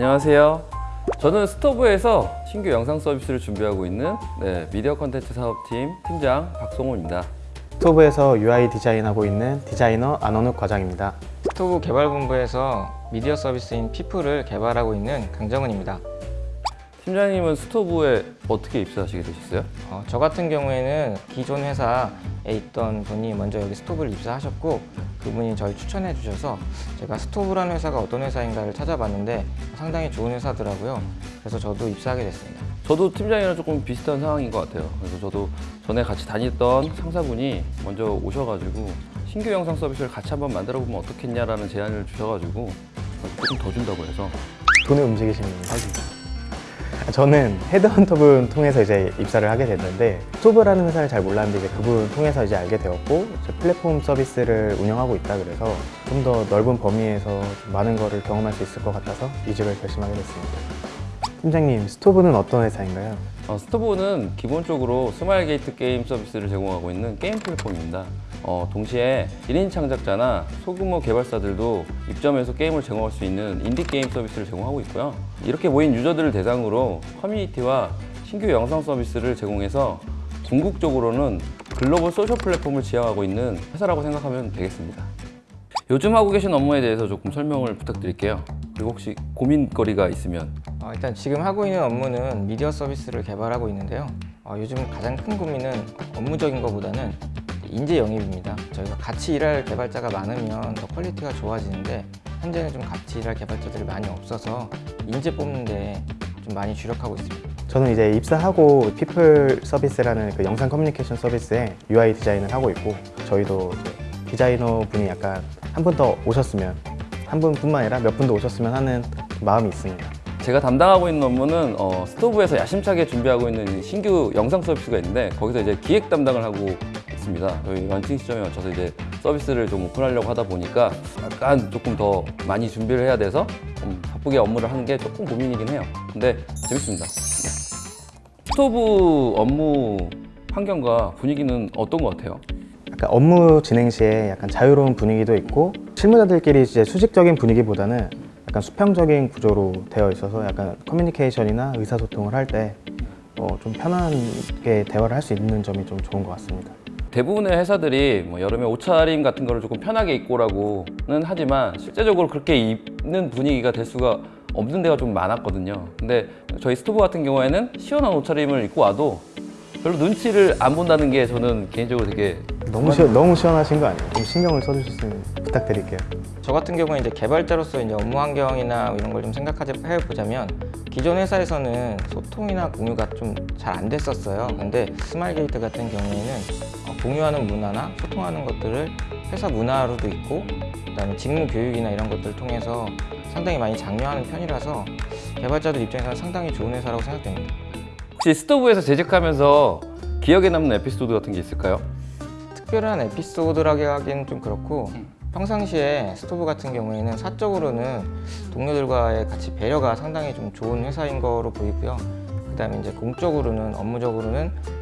안녕하세요. 저는 스토브에서 신규 영상 서비스를 준비하고 있는 네, 미디어 컨텐츠 사업팀 팀장 박성호입니다. 스토브에서 UI 디자인하고 있는 디자이너 안원욱 과장입니다. 스토브 개발본부에서 미디어 서비스인 피플을 개발하고 있는 강정은입니다. 팀장님은 스토브에 어떻게 입사하시게 되셨어요? 어, 저 같은 경우에는 기존 회사에 있던 분이 먼저 여기 스토브를 입사하셨고 그분이 저를 추천해 주셔서 제가 스토브라는 회사가 어떤 회사인가를 찾아봤는데 상당히 좋은 회사더라고요. 그래서 저도 입사하게 됐습니다. 저도 팀장이랑 조금 비슷한 상황인 것 같아요. 그래서 저도 전에 같이 다녔던 상사분이 먼저 오셔가지고 신규 영상 서비스를 같이 한번 만들어 보면 어떻겠냐라는 제안을 주셔가지고 조금 더 준다고 해서 돈을 움직이시는 분이 저는 헤드헌터분 통해서 이제 입사를 하게 됐는데 스토브라는 회사를 잘 몰랐는데 이제 그분 통해서 이제 알게 되었고 이제 플랫폼 서비스를 운영하고 있다 그래서 좀 더 넓은 범위에서 좀 많은 거를 경험할 수 있을 것 같아서 이직을 결심하게 됐습니다. 팀장님, 스토브는 어떤 회사인가요? 어, 스토브는 기본적으로 스마일 게이트 게임 서비스를 제공하고 있는 게임 플랫폼입니다. 어, 동시에 1인 창작자나 소규모 개발사들도 입점해서 게임을 제공할 수 있는 인디 게임 서비스를 제공하고 있고요. 이렇게 모인 유저들을 대상으로 커뮤니티와 신규 영상 서비스를 제공해서 궁극적으로는 글로벌 소셜 플랫폼을 지향하고 있는 회사라고 생각하면 되겠습니다. 요즘 하고 계신 업무에 대해서 조금 설명을 부탁드릴게요. 그리고 혹시 고민거리가 있으면 어, 일단 지금 하고 있는 업무는 미디어 서비스를 개발하고 있는데요. 어, 요즘 가장 큰 고민은 업무적인 것보다는 인재 영입입니다. 저희가 같이 일할 개발자가 많으면 더 퀄리티가 좋아지는데 현재는 좀 같이 일할 개발자들이 많이 없어서 인재 뽑는데 좀 많이 주력하고 있습니다. 저는 이제 입사하고 피플 서비스라는 그 영상 커뮤니케이션 서비스에 UI 디자인을 하고 있고 저희도 이제 디자이너 분이 약간 한 분 더 오셨으면 한 분뿐만 아니라 몇 분도 오셨으면 하는 마음이 있습니다. 제가 담당하고 있는 업무는 어, 스토브에서 야심차게 준비하고 있는 신규 영상 서비스가 있는데 거기서 이제 기획 담당을 하고 있습니다. 저희 런칭 시점에 맞춰서 이제 서비스를 좀 오픈하려고 하다 보니까 약간 조금 더 많이 준비를 해야 돼서 좀 바쁘게 업무를 하는 게 조금 고민이긴 해요. 근데 재밌습니다. 스토브 업무 환경과 분위기는 어떤 것 같아요? 약간 업무 진행 시에 약간 자유로운 분위기도 있고 실무자들끼리 이제 수직적인 분위기보다는 약간 수평적인 구조로 되어 있어서 약간 커뮤니케이션이나 의사소통을 할때 어, 좀 편하게 대화를 할 수 있는 점이 좀 좋은 것 같습니다. 대부분의 회사들이 뭐 여름에 옷차림 같은 거를 조금 편하게 입고라고는 하지만 실제적으로 그렇게 입는 분위기가 될 수가 없는 데가 좀 많았거든요. 근데 저희 스토브 같은 경우에는 시원한 옷차림을 입고 와도 별로 눈치를 안 본다는 게 저는 개인적으로 되게 너무 시, 너무 시원하신 거 아니에요? 좀 신경을 써주셨으면 부탁드릴게요. 저 같은 경우는 이제 개발자로서 이제 업무 환경이나 이런 걸 좀 생각해 보자면 기존 회사에서는 소통이나 공유가 좀 잘 안 됐었어요. 근데 스마일 게이트 같은 경우에는 어, 공유하는 문화나 소통하는 것들을 회사 문화로도 있고 그다음에 직무 교육이나 이런 것들을 통해서 상당히 많이 장려하는 편이라서 개발자들 입장에서는 상당히 좋은 회사라고 생각됩니다. 혹시 스토브에서 제작하면서 기억에 남는 에피소드 같은 게 있을까요? 특별한 에피소드라고 하기는 좀 그렇고 평상시에 스토브 같은 경우에는 사적으로는 동료들과의 같이 배려가 상당히 좀 좋은 회사인 거로 보이고요. 그 다음에 이제 공적으로는 업무적으로는 어,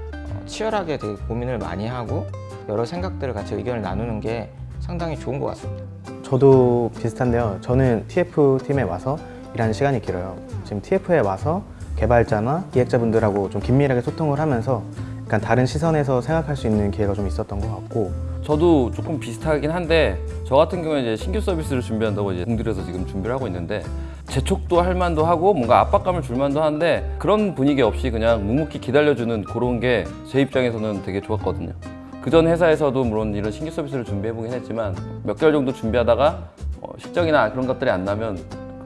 치열하게 되게 고민을 많이 하고 여러 생각들을 같이 의견을 나누는 게 상당히 좋은 것 같습니다. 저도 비슷한데요. 저는 TF 팀에 와서 일하는 시간이 길어요. 지금 TF에 와서 개발자나 기획자분들하고 좀 긴밀하게 소통을 하면서 약간 다른 시선에서 생각할 수 있는 기회가 좀 있었던 것 같고 저도 조금 비슷하긴 한데 저 같은 경우에 이제 신규 서비스를 준비한다고 이제 공들여서 지금 준비를 하고 있는데 재촉도 할 만도 하고 뭔가 압박감을 줄 만도 한데 그런 분위기 없이 그냥 묵묵히 기다려주는 그런 게 제 입장에서는 되게 좋았거든요. 그전 회사에서도 물론 이런 신규 서비스를 준비해 보긴 했지만 몇 개월 정도 준비하다가 어, 실적이나 그런 것들이 안 나면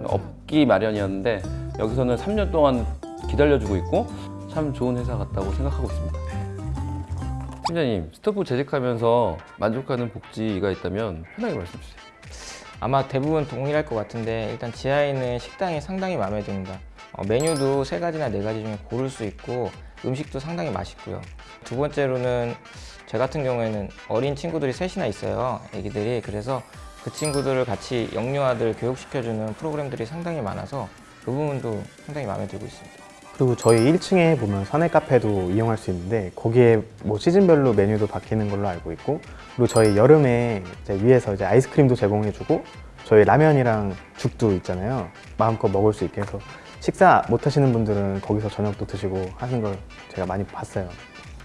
없기 마련이었는데 여기서는 3년 동안 기다려주고 있고 참 좋은 회사 같다고 생각하고 있습니다. 팀장님, 스토브 재직하면서 만족하는 복지가 있다면 편하게 말씀해 주세요. 아마 대부분 동일할 것 같은데 일단 지하에 있는 식당이 상당히 마음에 듭니다. 어, 메뉴도 세 가지나 네 가지 중에 고를 수 있고 음식도 상당히 맛있고요. 두 번째로는 제 같은 경우에는 어린 친구들이 셋이나 있어요. 애기들이 그래서 그 친구들을 같이 영유아들 교육시켜주는 프로그램들이 상당히 많아서 그 부분도 상당히 마음에 들고 있습니다. 그리고 저희 1층에 보면 사내 카페도 이용할 수 있는데 거기에 뭐 시즌별로 메뉴도 바뀌는 걸로 알고 있고 그리고 저희 여름에 이제 위에서 이제 아이스크림도 제공해주고 저희 라면이랑 죽도 있잖아요. 마음껏 먹을 수 있게 해서 식사 못 하시는 분들은 거기서 저녁도 드시고 하는 걸 제가 많이 봤어요.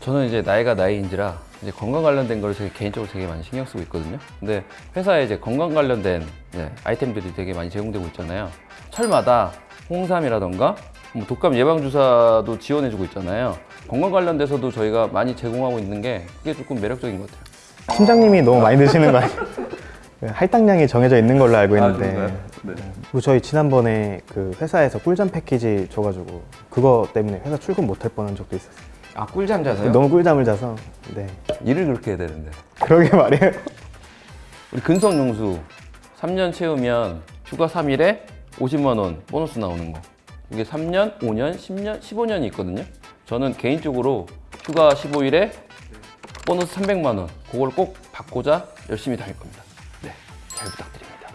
저는 이제 나이가 나이인지라 이제 건강 관련된 걸 제가 개인적으로 되게 많이 신경 쓰고 있거든요. 근데 회사에 이제 건강 관련된 이제 아이템들이 되게 많이 제공되고 있잖아요. 철마다 홍삼이라던가 뭐 독감 예방 주사도 지원해주고 있잖아요. 건강 관련돼서도 저희가 많이 제공하고 있는 게 그게 조금 매력적인 것 같아요. 팀장님이 너무 많이 드시는 거 아니에요? 그 할당량이 정해져 있는 걸로 알고 있는데 네. 그리고 저희 지난번에 그 회사에서 꿀잠 패키지 줘가지고 그거 때문에 회사 출근 못 할 뻔한 적도 있었어요. 아 꿀잠 자서요? 너무 꿀잠을 자서 네 일을 그렇게 해야 되는데. 그러게 말이에요. 우리 근성용수 3년 채우면 휴가 3일에 50만 원 보너스 나오는 거. 이게 3년, 5년, 10년, 15년이 있거든요. 저는 개인적으로 휴가 15일에 보너스 300만 원. 그걸 꼭 받고자 열심히 다닐 겁니다. 네, 잘 부탁드립니다.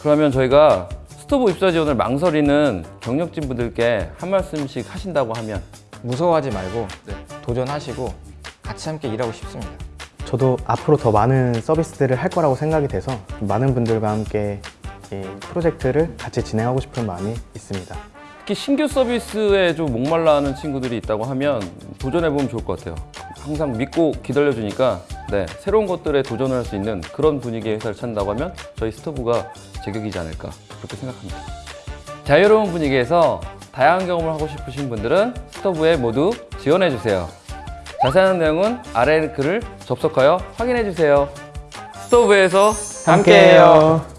그러면 저희가 스토브 입사 지원을 망설이는 경력진 분들께 한 말씀씩 하신다고 하면 무서워하지 말고 네. 도전하시고 같이 함께 일하고 싶습니다. 저도 앞으로 더 많은 서비스들을 할 거라고 생각이 돼서 많은 분들과 함께 이 프로젝트를 같이 진행하고 싶은 마음이 있습니다. 특히 신규 서비스에 좀 목말라하는 친구들이 있다고 하면 도전해보면 좋을 것 같아요. 항상 믿고 기다려주니까 네, 새로운 것들에 도전을 할수 있는 그런 분위기의 회사를 찾는다고 하면 저희 스토브가 제격이지 않을까 그렇게 생각합니다. 자유로운 분위기에서 다양한 경험을 하고 싶으신 분들은 스토브에 모두 지원해주세요. 자세한 내용은 아래 글을 접속하여 확인해주세요. 스토브에서 함께해요.